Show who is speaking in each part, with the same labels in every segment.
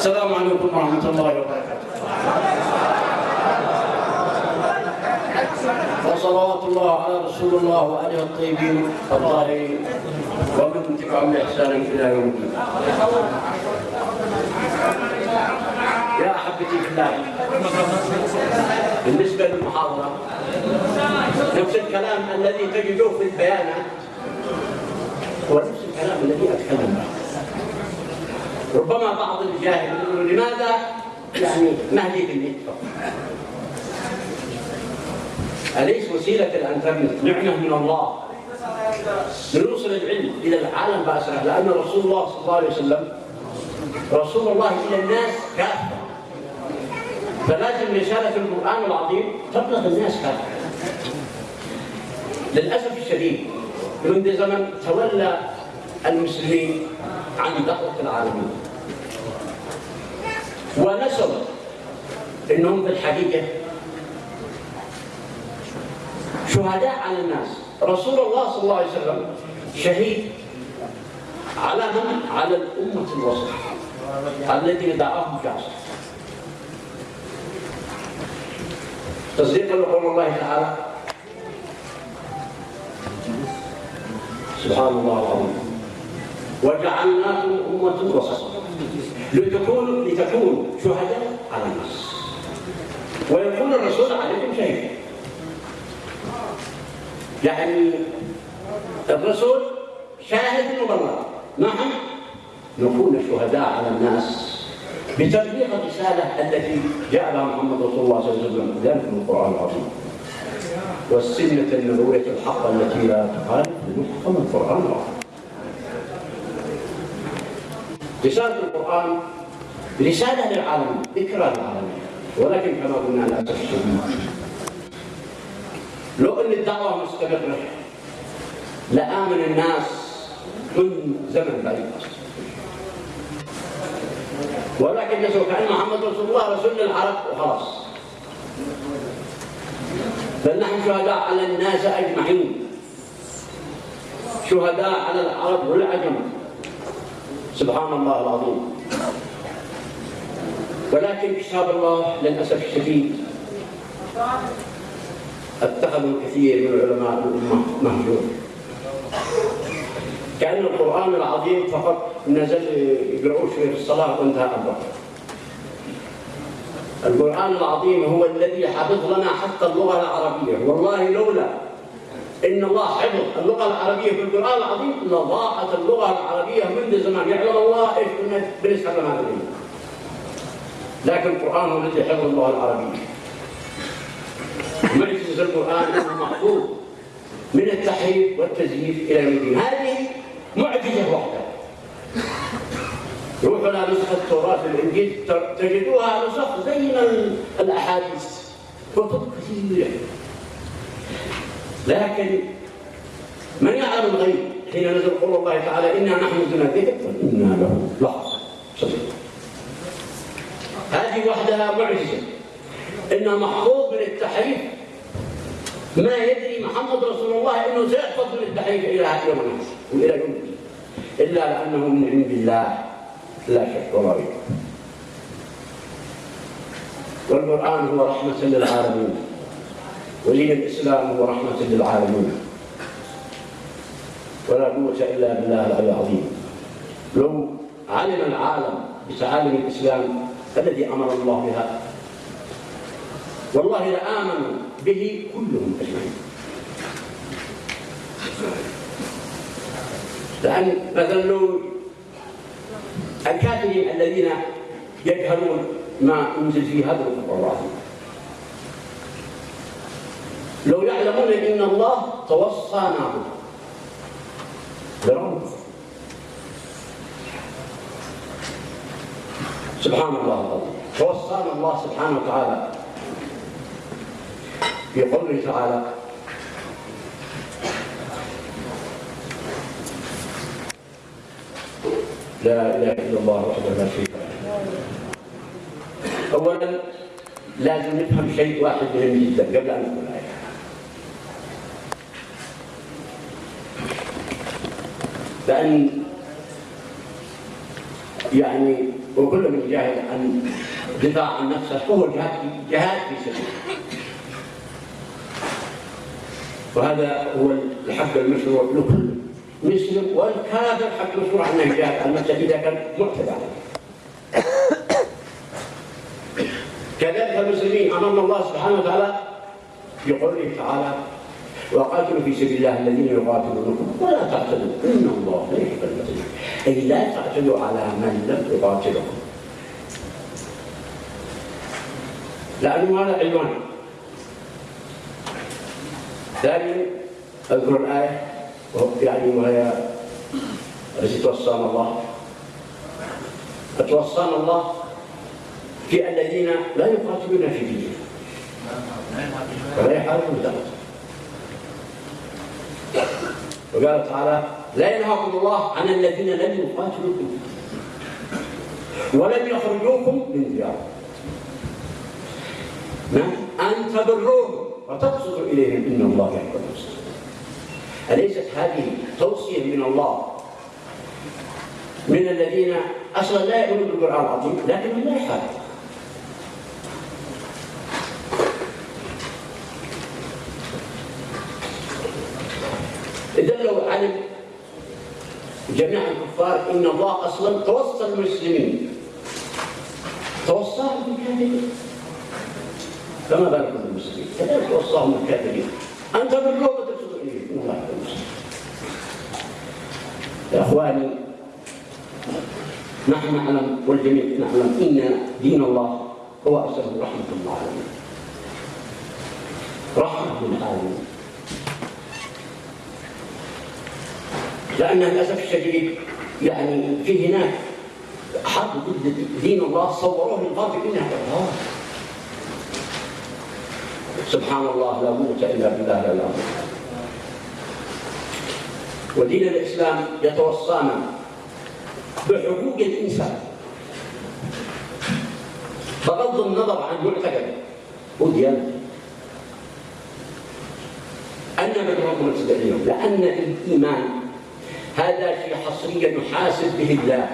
Speaker 1: السلام عليكم ورحمة الله وبركاته. وصلوات الله على رسول الله وآله الطيبين الطاهرين. ومن تبعهم بإحسان إلى يوم الدين. يا أحبتي في الله بالنسبة للمحاضرة نفس الكلام الذي تجدوه في البيانات هو نفس الكلام الذي أتكلم به ربما بعض الجاهل يقول لماذا؟ يعني مهدي النت أليس وسيلة الإنترنت نعمة من الله. لنوصل العلم. إلى العالم بأسره لأن رسول الله صلى الله عليه وسلم رسول الله إلى الناس كافة. فلازم رسالة القرآن العظيم تبلغ الناس كافة. للأسف الشديد منذ زمن تولى المسلمين عن دعوة العالمين. ونسوا إنهم في الحقيقة شهداء على الناس. رسول الله صلى الله عليه وسلم شهيد على من؟ على الأمة الوسط الذي دعاهم جاسر تصديقا لقول الله تعالى. سبحان الله العظيم. وجعلناكم أمة وسطا لتكونوا لتكونوا شهداء على الناس ويكون الرسول عليكم شهيدا يعني الرسول شاهد مبلغ نحن نكون شهداء على الناس بتبليغ الرسالة التي جاء بها محمد رسول الله صلى الله عليه وسلم. ذلك من القرآن العظيم. والسنة النبوية الحقة التي لا تخالف محكم القرآن العظيم. رسالة القرآن رسالة للعالمين ذكرى للعالمين ولكن كما قلنا للأسف لو أن الدعوة مستمرة لآمن الناس من زمن بعيد. ولكن يسوع كأن محمد رسول الله رسول للعرب وخلاص بل نحن شهداء على الناس أجمعين. شهداء على العرب والعجم سبحان الله العظيم. ولكن كتاب الله للأسف الشديد اتخذوا كثير من علماء الأمة مهجور كأن القرآن العظيم فقط نزل يقرؤوه في الصلاة وانتهى الأمر القرآن العظيم هو الذي حفظ لنا حتى اللغة العربية. والله لولا إن الله حفظ اللغة العربية في القرآن العظيم. لضاعت اللغة العربية منذ زمان. يعلم الله إيش كنا بنتكلم هذا لكن القرآن هو الذي حفظ اللغة العربية. معجزة القرآن أنه محفوظ من التحريف والتزييف إلى الدين. هذه معجزة واحدة. روحوا إلى نسخة التوراة في الإنجيل تجدوها نسخ زي الأحاديث. كتب كثيرة لكن من يعلم الغيب حين نزل قول الله تعالى إنا نحن الذكر وإنا له لحظة هذه وحدها معجزة. إنه محفوظ من التحريف ما يدري محمد رسول الله إنه سيحفظ من التحريف إلى يوم الناس وإلى يوم إلا لأنه من عند الله. لا شك ولا ريب والقرآن هو رحمة للعالمين. ودين الإسلام هو رحمة للعالمين. ولا قوة إلا بالله العلي العظيم. لو علم العالم بتعاليم الإسلام الذي أمر الله بها والله لآمنوا به كلهم أجمعين. لأن مثلا لو الكافرين الذين يجهلون ما أنزل في هذا القرآن لو يعلمون إن الله توصانا برمز. سبحان الله. توصانا الله سبحانه وتعالى. في قوله تعالى. لا إله إلا الله وحده لا شريك له. اولا لازم نفهم شيء واحد مهم جدا قبل أن نقول الايه لأن يعني وكل من يجاهد عن دفاع عن نفسه فهو جهاد جهاد في سبيل وهذا هو الحق المشروع لكل مسلم والكافر حق مشروع أنه يجاهد عن نفسه إذا كان معتدى عليه. كذلك المسلمين أمام الله سبحانه وتعالى في قوله تعالى وقاتلوا في سبيل الله الذين يقاتلونكم. ولا تعتدوا إن الله لا يحب المعتدين أي لا تعتدوا على من لم يقاتلكم. لأنه هذا عنوان ثانيا أذكر الآية. يعني وهي التي توصانا الله. توصانا الله في الذين لا يقاتلون في دينه ولا يحاربون دعوته وقال تعالى لا ينهاكم الله عن الذين لم يقاتلوكم ولم يخرجوكم من دياركم. نعم أن تبروهم وتقصدوا إليهم إن الله يحب المسلمين أليست هذه توصية من الله؟ من الذين أصلا لا يؤمنون بالقرآن العظيم لكن لا يحاربون إذا لو علم جميع الكفار إن الله أصلا توصى المسلمين. توصاهم بالكافرين فما بالكم بالمسلمين كذلك توصاهم بالكافرين تبروا وترشدوا إليه إن الله يا إخواني نحن نعلم والجميع نعلم إن دين الله هو أرسله رحمة للعالمين رحمة للعالمين لأن للأسف الشديد يعني في هناك حق ضد دين الله صوروه للغرب إنها إرهاب سبحان الله لا قوة إلا بالله العظيم ودين الإسلام يتوصانا بحقوق الإنسان. بغض النظر عن معتقده وديانته أن من اليوم لأن الإيمان هذا شيء حصريا يحاسب به الله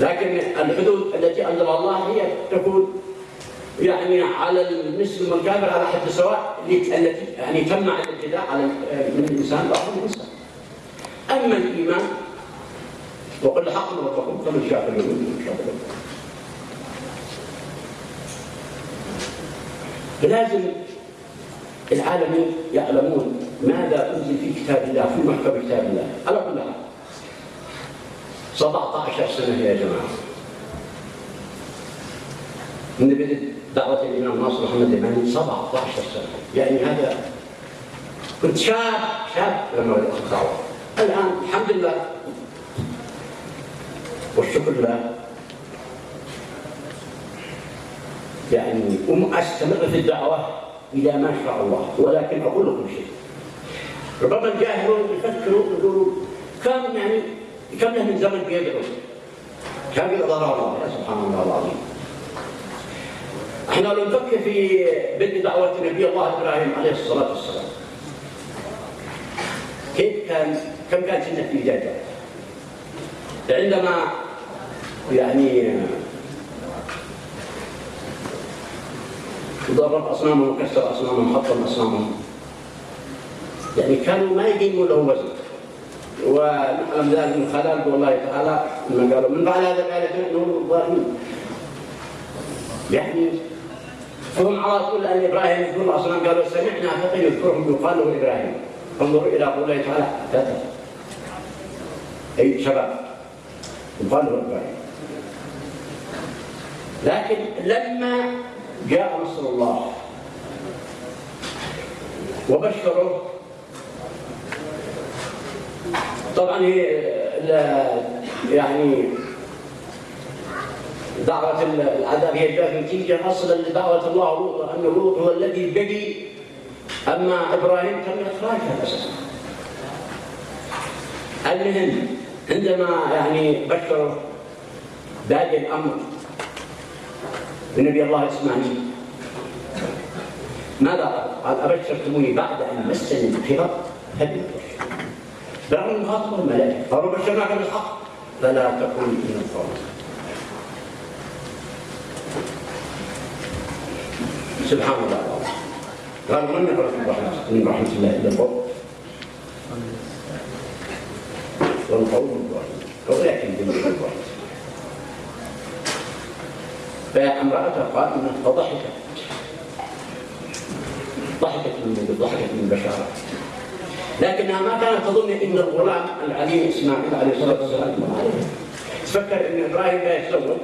Speaker 1: لكن الحدود التي انزلها الله هي تكون يعني على المسلم والكافر على حد سواء التي يعني تمنع الابتداء على من الإنسان بعض الإنسان. أما الإيمان وقل حق ربكم فمن شاء فليؤمن فلازم العالمين يعلمون ماذا أنزل في كتاب الله في محكم كتاب الله. على كل حال. 17 سنة يا جماعة. من بدء دعوة الإمام ناصر محمد الإمامي 17 سنة. يعني هذا كنت شاب شاب لما بدأت الدعوة. الآن الحمد لله والشكر لله. يعني أستمر في الدعوة. إلى ما شاء الله. ولكن أقول لكم شيء. ربما الجاهلون يفكروا يقولوا كم يعني كم له من زمن بيدعو. كم يقدر الله سبحان الله العظيم. إحنا لو نفكر في بدء دعوة نبي الله إبراهيم عليه الصلاة والسلام. كيف كان كم كان سنة في بدايته عندما يعني ضرب اصنامهم وكسر اصنامهم حطم اصنامهم يعني كانوا ما يقيموا له وزن. ونعلم ذلك من خلال الله تعالى لما قالوا من بعد هذا قال انه الظالمين يعني فهم على طول أن إبراهيم يذكر الاصنام قالوا سمعنا فتى يذكرهم يقال له إبراهيم. انظروا إلى قول الله تعالى. فتى أي شباب يقال له إبراهيم. لكن لما جاء نصر الله. وبشره. طبعا هي يعني دعوة العذاب هي جاءت نتيجة أصلا لدعوة الله أن لوط هو الذي بقي أما إبراهيم تم إخراجها أساسا المهم عندما يعني بشر بادئ الأمر بنبي الله إسماعيل ماذا قال؟ قال أبشرتموني بعد أن مسني الكبر فبالبشر برغم المخاطبة الملائكة قالوا بشرناك بالحق. فلا تكن من الظالمين سبحان الله. قالوا من نقرأ من رحمة الله إلا القول والقول الواحد ولكن بالقول الواحد فامرأته قائمة فضحكت. ضحكت من ضحكت من البشارة لكنها ما كانت تظن إن الغلام العليم إسماعيل عليه الصلاة والسلام تفكر إن إبراهيم لا يتزوج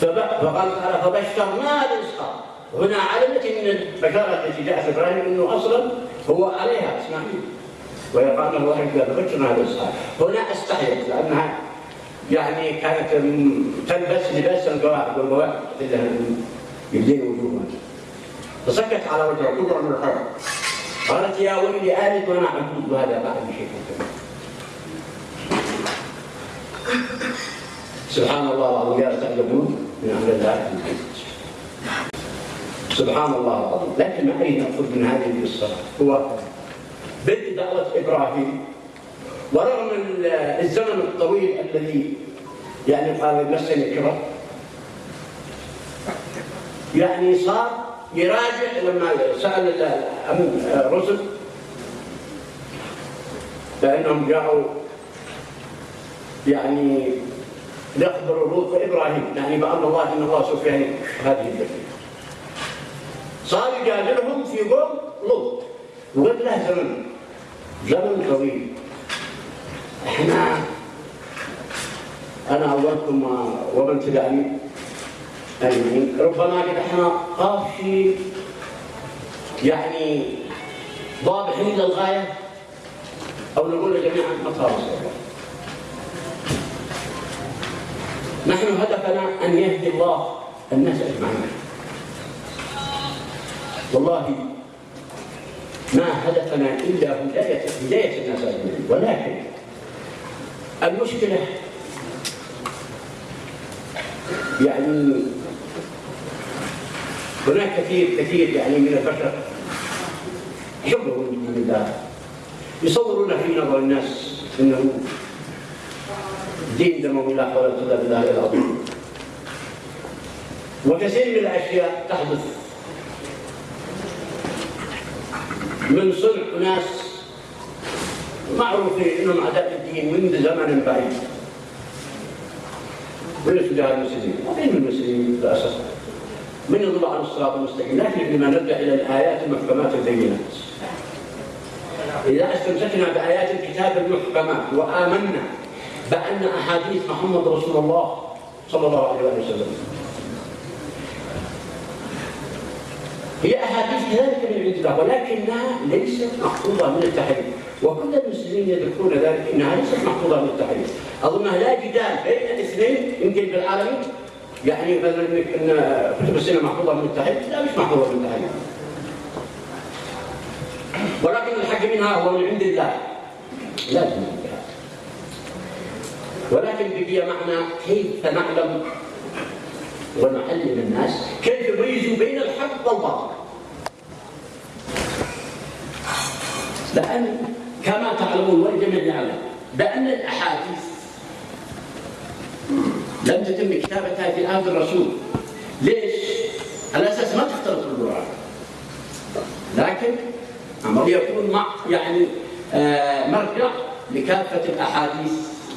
Speaker 1: فقال تعالى فبشرناه باسحاق هنا علمت من البشارة التي جاءت إبراهيم إنه أصلا هو عليها إسماعيل. ويقال له واحد بشرناه باسحاق هنا أستحيت لأنها يعني كانت تلبس لباس القواعد والقواعد يبدين وجوهها فسكت على وجهها قدرة من الحرب قالت يا ويلي آلد وأنا عجوز وهذا بعد شيء؟ سبحان الله العظيم. يا تعجبون من أمر الله سبحان الله العظيم. لكن ما أريد ناخذ من هذه القصة. هو بدء دعوة إبراهيم. ورغم الزمن الطويل الذي يعني قال مسني الكبر يعني صار يراجع لما سأل الرسل فانهم جاءوا يعني يخبر لوط وإبراهيم يعني بأن الله إن الله سوف يهلك هذه البشريه صار يجادلهم في قوم لوط وقد له زمن زمن طويل. إحنا أنا أولكم ومن تبعني. اجمعين ربما قد إحنا قافشي يعني ضابحين للغايه أو نقول متى الله نحن هدفنا أن يهدي الله الناس أجمعين. والله ما هدفنا إلا هدايه هداية الناس أجمعين. ولكن المشكلة. يعني هناك كثير كثير يعني من البشر يحبون من الله. يصورون في نظر الناس إنه دين دموي لا حول ولا قوة إلا بالله العظيم. وكثير من الأشياء تحدث. من صنع ناس معروفين انهم اعداء الدين منذ زمن بعيد. وليسوا جهاد المسلمين؟ وين المسلمين للأسف. من يضل عن الصراط المستقيم؟ لكن لما نرجع إلى الآيات المحكمات البينات إذا استمسكنا بآيات الكتاب المحكمات وآمنا بأن أحاديث محمد رسول الله صلى الله عليه وسلم. هي أحاديث كذلك من عند الله ولكنها ليست محفوظة من التحريف. وكل المسلمين يدركون ذلك انها ليست محفوظة من التحريف. اظنها لا جدال بين اثنين يمكن بالعالمين يعني مثلا إن كتب السنة محفوظة من التحريف لا مش محفوظة من التحريف. ولكن الحق منها هو من عند الله. لازم ولكن بقي معنا كيف نعلم ونعلم الناس كيف يميزوا بين الحق والباطل. لأن كما تعلمون والجميع يعلم بأن الأحاديث لم تتم كتابتها في عهد الرسول ليش؟ على أساس ما تختلط القرآن لكن أمر يكون مع يعني آه مرجع لكافة الأحاديث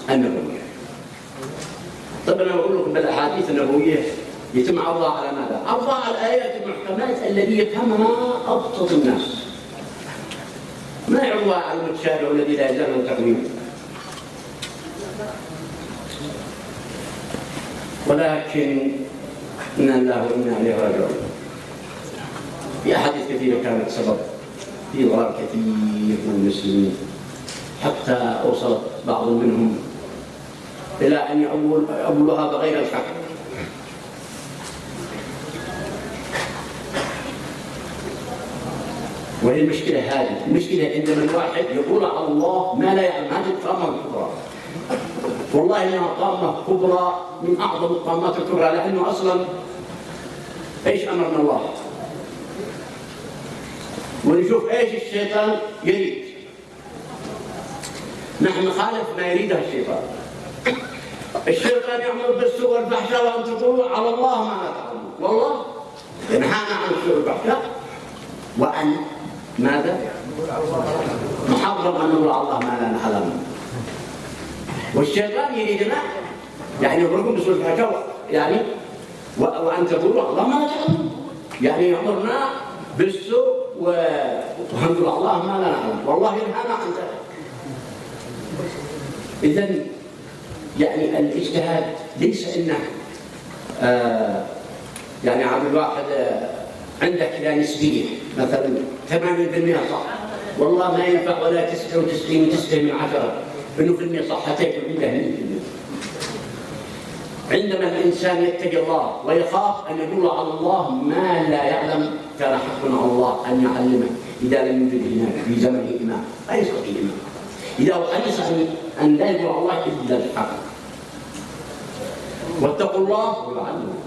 Speaker 1: النبوية طب أنا بقول لكم بالأحاديث النبوية يتم عرضها على ماذا؟ عرضها على الآيات المحكمات الذي يفهمها أبسط الناس ما يعرضها على المتشابه الذي لا يزال التقويم ولكن إنا الله وإنا إليه راجعون. في أحاديث كثيرة كانت سبب في ضرر كثير من المسلمين. حتى أوصلت بعض منهم إلى أن يأولها بغير الحق. وهي المشكلة هذه المشكلة عندما الواحد يقول على الله ما لا يعلم. هذه الطامة الكبرى. والله إنها طامة كبرى من أعظم الطامات الكبرى لأنه أصلا إيش امرنا الله؟ ونشوف إيش الشيطان يريد. نحن نخالف ما يريده الشيطان. الشيطان يأمر بالسوء والفحشاء وأن تقولوا على الله ما لا تعلمون والله ينهانا عن السوء والفحشاء وأن ماذا؟ محرم أن نقول الله ما لا نعلم. والشيطان يريدنا يعني يأمركم بالسوء والفحشاء يعني وأن تقولوا الله ما تعلمون. يعني يأمرنا بالسوء ونقول الله ما لا نعلم. والله ينهانا عن ذلك. إذا يعني الاجتهاد ليس إنه آه يعني عبد الواحد آه عندك كذا نسبيه مثلا 80% صح؟ والله ما ينفع ولا 99 9 من عشرة. إنه في المية صحتك عنده 100% عندما الإنسان يتقي الله ويخاف أن يقول على الله ما لا يعلم كان حق على الله أن يعلمه. إذا لم يوجد هناك في زمنه امام لا يستطيع امام إذا حدث ان لا يقول الله إلا الحق. واتقوا الله ويعلمكم